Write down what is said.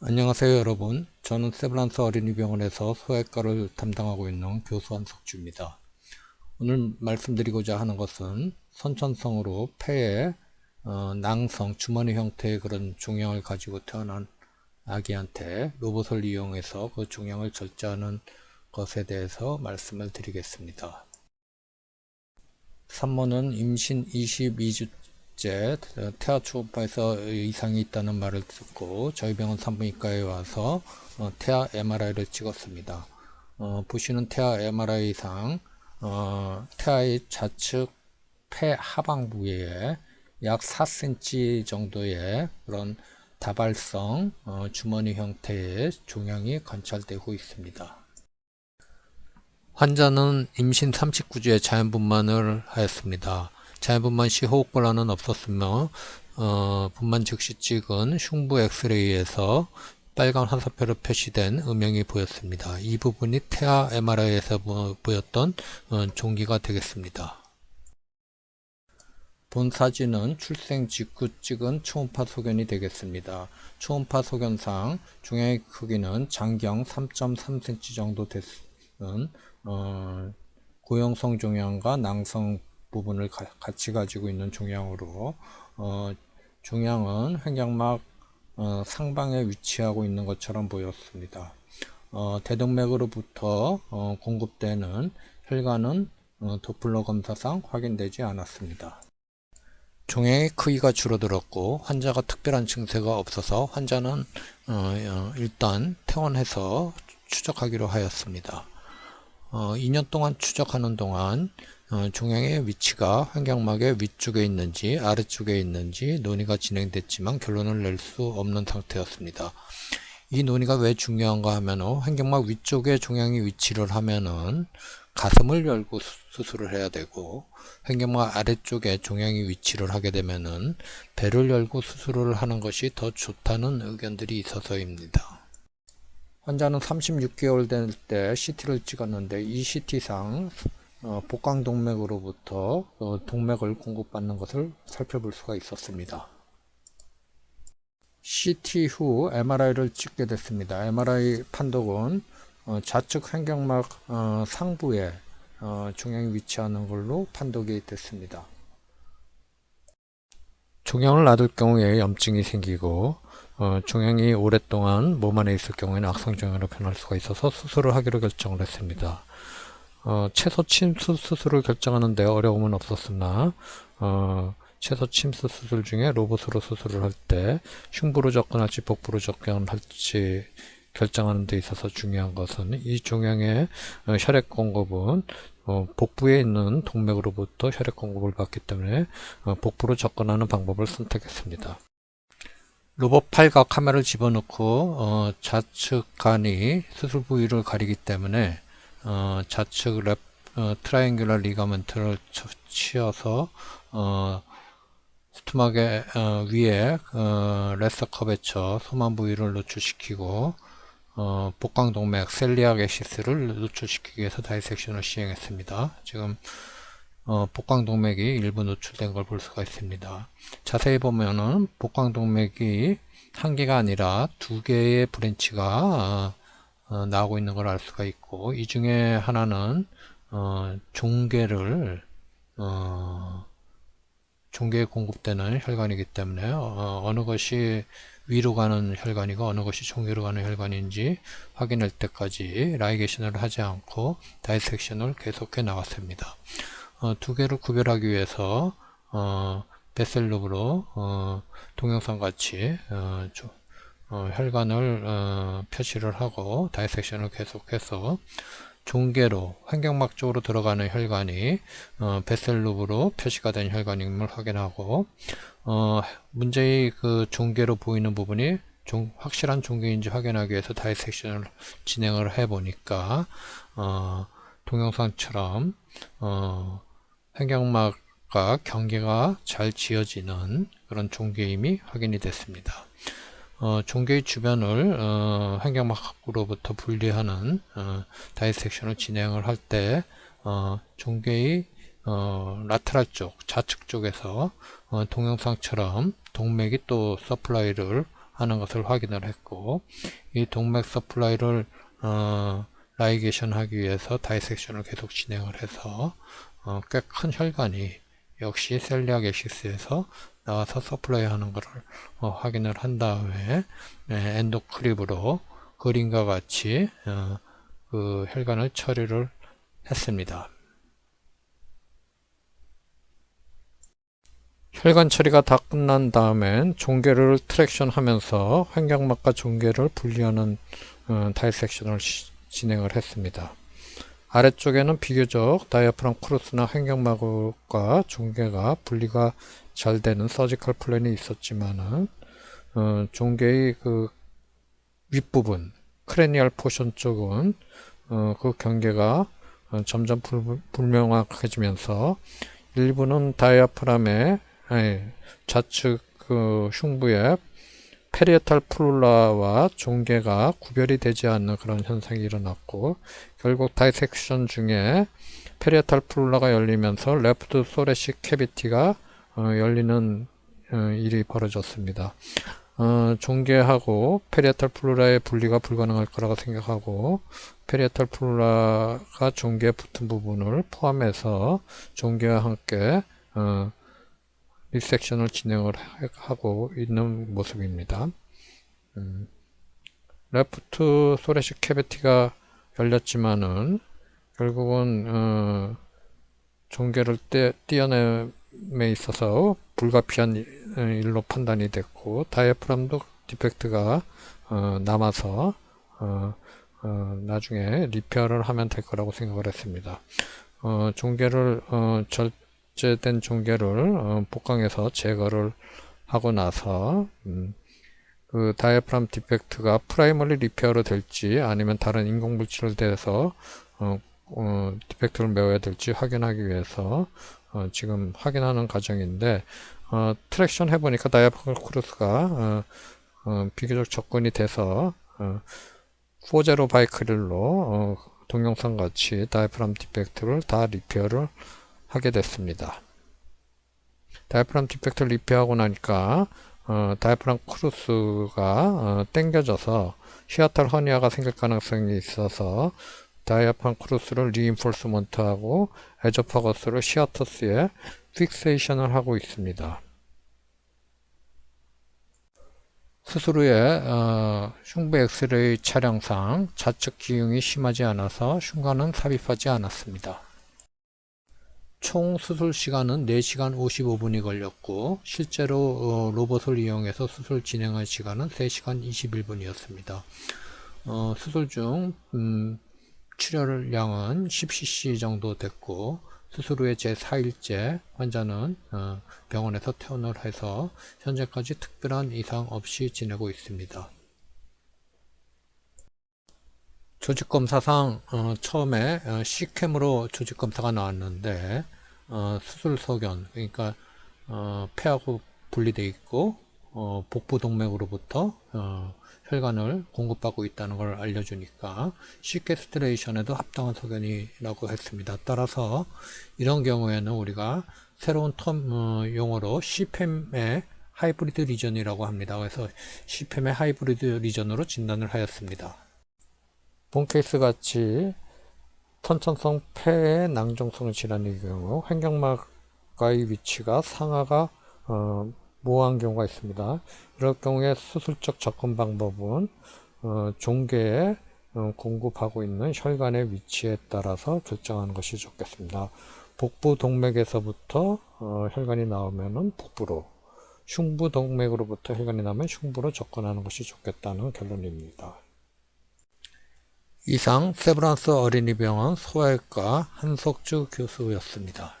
안녕하세요 여러분. 저는 세브란스 어린이병원에서 소외과를 담당하고 있는 교수 한석주입니다. 오늘 말씀드리고자 하는 것은 선천성으로 폐에 어, 낭성 주머니 형태의 그런 종양을 가지고 태어난 아기한테 로봇을 이용해서 그 종양을 절제하는 것에 대해서 말씀을 드리겠습니다. 산모는 임신 22주 째 태아 초음파에서 이상이 있다는 말을 듣고 저희 병원 산부인과에 와서 어, 태아 MRI를 찍었습니다. 어, 보시는 태아 MRI상 어, 태아의 좌측 폐 하방 부위에 약 4cm 정도의 그런 다발성 어, 주머니 형태의 종양이 관찰되고 있습니다. 환자는 임신 39주에 자연분만을 하였습니다. 자연분만 시 호흡 곤란은 없었으며 어, 분만 즉시 찍은 흉부 엑스레이에서 빨간 화살표로 표시된 음영이 보였습니다. 이 부분이 태아 MRI에서 보였던 어, 종기가 되겠습니다. 본 사진은 출생 직후 찍은 초음파 소견이 되겠습니다. 초음파 소견상 중앙의 크기는 장경 3.3cm 정도 되는 어, 고형성 종양과 낭성 부분을 가, 같이 가지고 있는 종양으로 어, 종양은 횡격막 어, 상방에 위치하고 있는 것처럼 보였습니다. 어, 대동맥으로부터 어, 공급되는 혈관은 어, 도플러 검사상 확인되지 않았습니다. 종양의 크기가 줄어들었고 환자가 특별한 증세가 없어서 환자는 어, 일단 퇴원해서 추적하기로 하였습니다. 2년 동안 추적하는 동안 어, 종양의 위치가 환경막의 위쪽에 있는지 아래쪽에 있는지 논의가 진행됐지만 결론을 낼 수 없는 상태였습니다. 이 논의가 왜 중요한가 하면 환경막 위쪽에 종양이 위치를 하면은 가슴을 열고 수술을 해야 되고 환경막 아래쪽에 종양이 위치를 하게 되면은 배를 열고 수술을 하는 것이 더 좋다는 의견들이 있어서입니다. 환자는 36개월 될 때 CT를 찍었는데 이 CT상 어, 복강동맥으로부터 어, 동맥을 공급받는 것을 살펴볼 수가 있었습니다. CT 후 MRI를 찍게 됐습니다. MRI 판독은 어, 좌측 횡격막 어, 상부에 어, 종양이 위치하는 걸로 판독이 됐습니다. 종양을 놔둘 경우에 염증이 생기고 어, 종양이 오랫동안 몸 안에 있을 경우에는 악성종양으로 변할 수가 있어서 수술을 하기로 결정을 했습니다. 어, 채소 침수 수술을 결정하는데 어려움은 없었으나 어, 채소 침수 수술 중에 로봇으로 수술을 할 때 흉부로 접근할지 복부로 접근할지 결정하는 데 있어서 중요한 것은 이 종양의 어, 혈액 공급은 어, 복부에 있는 동맥으로부터 혈액 공급을 받기 때문에 어, 복부로 접근하는 방법을 선택했습니다. 로봇 팔과 카메라를 집어넣고 어, 좌측 간이 수술 부위를 가리기 때문에 어, 좌측 left 어, triangular ligament를 치워서 어, stomach의 어, 위에 어, lesser curvature 소만 부위를 노출시키고 어, 복강동맥 celiac axis를 노출시키기 위해서 dissection을 시행했습니다. 지금 어, 복강동맥이 일부 노출된 걸 볼 수가 있습니다. 자세히 보면은 복강동맥이 한 개가 아니라 두 개의 branch가 어, 나오고 있는 걸 알 수가 있고 이 중에 하나는 어, 종괴를 어, 종괴에 공급되는 혈관이기 때문에 어, 느 것이 위로 가는 혈관이고 어느 것이 종괴로 가는 혈관인지 확인할 때까지 ligation을 하지 않고 다이섹션을 계속해 나왔습니다. 어, 두 개를 구별하기 위해서 어, 베셀롭으로 어, 동영상 같이 어, 어, 혈관을 어, 표시를 하고 다이섹션을 계속해서 종계로 환경막 쪽으로 들어가는 혈관이 어, 베셀루브로 표시가 된 혈관임을 확인하고 어, 문제의 그 종계로 보이는 부분이 종, 확실한 종계인지 확인하기 위해서 다이섹션을 진행을 해 보니까 어, 동영상처럼 어, 횡격막과 경계가 잘 지어지는 그런 종괴임이 확인이 됐습니다. 어, 종괴의 주변을 어, 횡격막으로부터 분리하는 어, dissection을 진행을 할때 어, 종괴의 어, lateral 쪽, 좌측 쪽에서 어, 동영상처럼 동맥이 또 supply를 하는 것을 확인을 했고 이 동맥 supply를 어, ligation 하기 위해서 dissection을 계속 진행을 해서 어, 꽤 큰 혈관이 역시 celiac axis에서 나와서 supply 하는 것을 어, 확인을 한 다음에 네, endoclip으로 그림과 같이 어, 그 혈관을 처리를 했습니다. 혈관 처리가 다 끝난 다음엔 종괴를 traction 하면서 횡격막과 종괴를 분리하는 어, dissection을 시, 진행을 했습니다. 아래쪽에는 비교적 diaphragm crus나 횡격막과 종괴가 분리가 잘 되는 surgical plane이 있었지만은 어, 종괴의 그 윗부분 cranial portion 쪽은 어, 그 경계가 어, 점점 불, 불명확해지면서 일부는 diaphragm의 아니, 좌측 그 흉부에 parietal pleura와 종괴가 구별이 되지 않는 그런 현상이 일어났고 결국 dissection 중에 parietal pleura가 열리면서 left thoracic cavity가 어, 열리는 어, 일이 벌어졌습니다. 어, 종괴하고 parietal pleura의 분리가 불가능할 거라고 생각하고 parietal pleura가 종괴에 붙은 부분을 포함해서 종괴와 함께 어, resection을 진행을 하고 있는 모습입니다. 음, left thoracic cavity가 열렸지만은 결국은 어, 종괴를 떼, 띄어냄에 있어서 불가피한 일로 판단이 됐고 diaphragm도 defect가 어, 남아서 어, 어, 나중에 repair를 하면 될 거라고 생각을 했습니다. 어, 종괴를 어, 절, 절제된 종괴를 어, 복강에서 제거를 하고 나서 음, 그 diaphragm defect가 primary repair로 될지 아니면 다른 인공물질을 대서 어, 어, defect를 메워야 될지 확인하기 위해서 어, 지금 확인하는 과정인데 어, traction 해보니까 diaphragm crus가 비교적 접근이 돼서 어, 4 zero Vicryl로 어, 동영상 같이 diaphragm defect를 다 repair를 하게 됐습니다. diaphragm defect repair하고 나니까 어, diaphragm crus가 어, 당겨져서 hiatal hernia가 생길 가능성이 있어서 다이아프람 크루스를 리인폴스먼트하고 에저파거스를 시아터스에 픽세이션을 하고 있습니다. 후에 어, 흉부 엑스레이 촬영상 좌측 기흉이 심하지 않아서 흉관은 삽입하지 않았습니다. 총 수술 시간은 4시간 55분이 걸렸고 실제로 어, 로봇을 이용해서 수술 진행한 시간은 3시간 21분이었습니다. 어, 수술 중 음, 출혈량은 10cc 정도 됐고 수술 후에 제4일째 환자는 어, 병원에서 퇴원을 해서 현재까지 특별한 이상 없이 지내고 있습니다. 조직검사상 어, 처음에 어, C캠으로 조직검사가 나왔는데 어, 수술 소견 그러니까 어, 폐하고 분리되어 있고 어, 복부 동맥으로부터 어, 혈관을 공급받고 있다는 걸 알려주니까 시캐스트레이션에도 합당한 소견이라고 했습니다. 따라서 이런 경우에는 우리가 새로운 term 어, 용어로 C팸의 하이브리드 리전이라고 합니다. 그래서 C팸의 하이브리드 리전으로 진단을 하였습니다. 본 케이스 같이 선천성 폐의 낭종성 질환의 경우 횡격막과의 위치가 상하가 어, 모호한 경우가 있습니다. 이럴 경우에 수술적 접근 방법은 어, 종괴에 어, 공급하고 있는 혈관의 위치에 따라서 결정하는 것이 좋겠습니다. 복부 동맥에서부터 어, 혈관이 나오면 복부로 흉부 동맥으로부터 혈관이 나면 흉부로 접근하는 것이 좋겠다는 결론입니다. 이상 세브란스 어린이병원 소아과 한석주 교수였습니다.